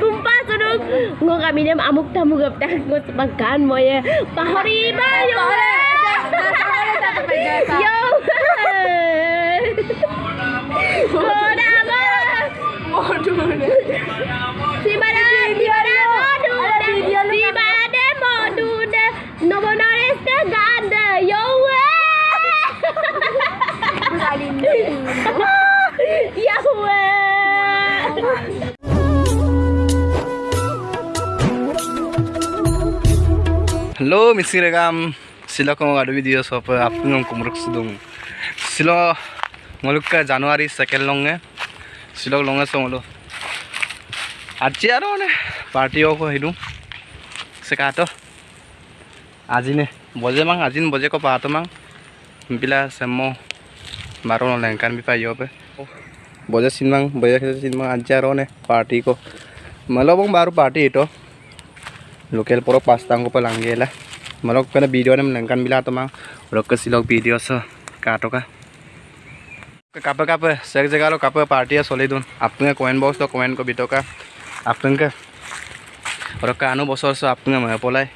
Tumpah sunuk Ngô cả amuk tamu gak ta Ngô sepakan mo ya. ye ya. bayu yo Si mana Hello, Missy Regam. Sila ko mga video so pa apung ng kumruk sudung. Sila ngoluk ka January second long eh. Sila long so ngolo. আজি আৰু মানে party অক সেইটো চেকাটো আজি নে বজে মাং আজি বজে ক পাহাটো মাং পিলা চেম্মো বারো লেংকান বি পাই पे বজে সিনমাং বজে খেতে সিনমাং আজি আৰু নে পাৰ্টি ক মালবং baru party itu Lokal poro pastang ko palanggela malok kana video nam nangkan bila atau rok ulok ke silok video so. Kato ka. Kape kape. Sek jaga lo kape party ya soli dun ke comment box to comment ko bito ka. Apne ka ulok anu bosor so apne ma ya polai.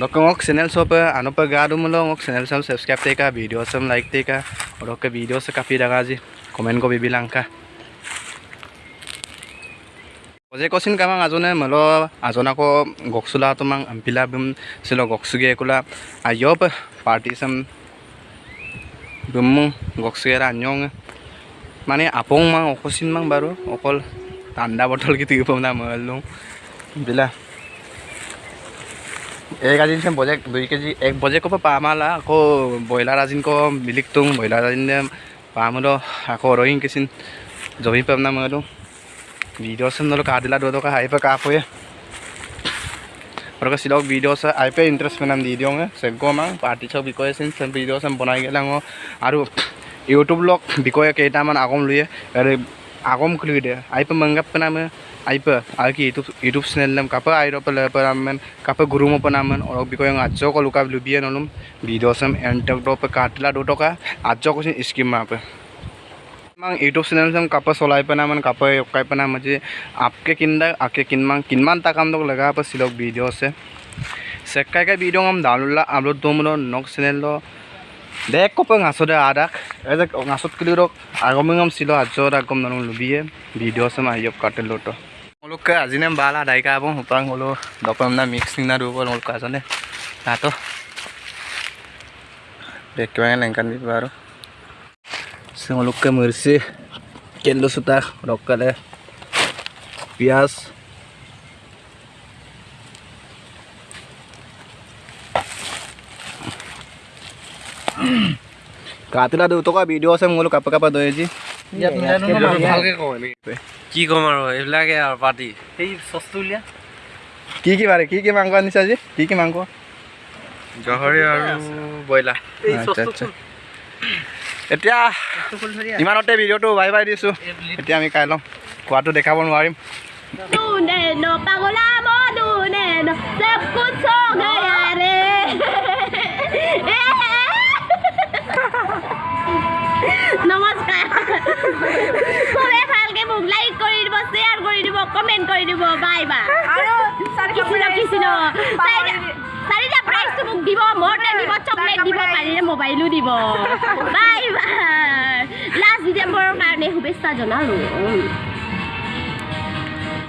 Ulok ngok channel so pa anu pa ga dum lo ngok channel sam subscribe te video sam like teka rok ke video so kapi daga ji. Comment ko bibilang ka. পে গা দিম মোক channel চাম subscribe টেকা video চাম like টেকা ৰকে video চে কাপি দাগা আজি কমেণ্ট কৰি বিলাংকা Oje kosin kamang azone malo azona ko goksula tumang ampila bum silo goksuge kula ayob party sam bum goksugera anyong মানে আপং মাং অকচিন মাং বাৰু অকল ঠাণ্ডা বটল কি তুই পাম না মৰলো বিলা এক আজি নিচিনা বজে দুই কেজি এক বজে ক'ব পাম আলা আকৌ ব্ৰইলাৰ আজিন ক মিলিক তুং ব্ৰইলাৰ আজিন পাম আকৌ ৰহিং কিচিন জমি পাম না মৰলো videos nalo kadila do do ka hype ka po ye Porque si log videos hype interest menam di diong se go mang party chok bikoy sin sem videos am bonai gelang o aru youtube log bikoy keita man agom luye are agom khuli de hype mangap penam hype aki youtube youtube channel nam kapa airo pala panamen kapa guru mo panamen orok bikoy ang ajo ko lukab lubiye nolum videos am entok do pe mang YouTube channel sam kapa solai pana man kapa yokai pana maje आपके किंदा आके किनमान किनमान तक हम लोग लगा पर सिलोग video से सेक्का का video हम डालूला upload दो मनो नॉक चैनल लो देख को पंग आसो दे आदाक ऐसे आसोत के लिए रोक आगो में हम सिलो आजो रागम ननु लुबिए वीडियो से मैं योक काटे लो तो हम लोग के आज ने बाला दाई का अब हुपांग होलो डॉक्टर ना मिक्सिंग ना रूप लोग का जाने ना तो देख के मैं लंकन भी बारो Singolok ke mersi Kendo suta Rokale Pias. কাটিলা দেউতা কা ভিডিঅ' আছে মোলো কাপা কাপা দৈ আজি কি ক'ম আৰু এইবিলাকে আৰু পাৰ্টি সেই চচটো উলিয়া কি কি বাৰে কি কি মাংস আনিছে আজি কি কি মাংস গাহৰি আৰু ব্ৰইলাৰ আচ্ছা আচ্ছা এতিয়া ইমানতে ভিডিঅ'টো বাই বাই দিছোঁ। এতিয়া আমি কাই লওঁ খোৱাটো দেখাব নোৱাৰিম। Dune no pagola mo dune no se kucho gaya re. নমস্কাৰ। চবে ভালকে মোক লাইক কৰি দিব শ্বেয়াৰ কৰি দিব কমেণ্ট কৰি দিব বাই বাই কিছিলো কিছিলো চাৰিটা প্ৰাইজটো মোক দিব মৰ্টেন দিব চকলেট দিব পাৰিলে মোবাইলো দিব। বাই লাষ্ট ডিচেম্বৰৰ কাৰণে শুভেচ্ছা জনালোঁ।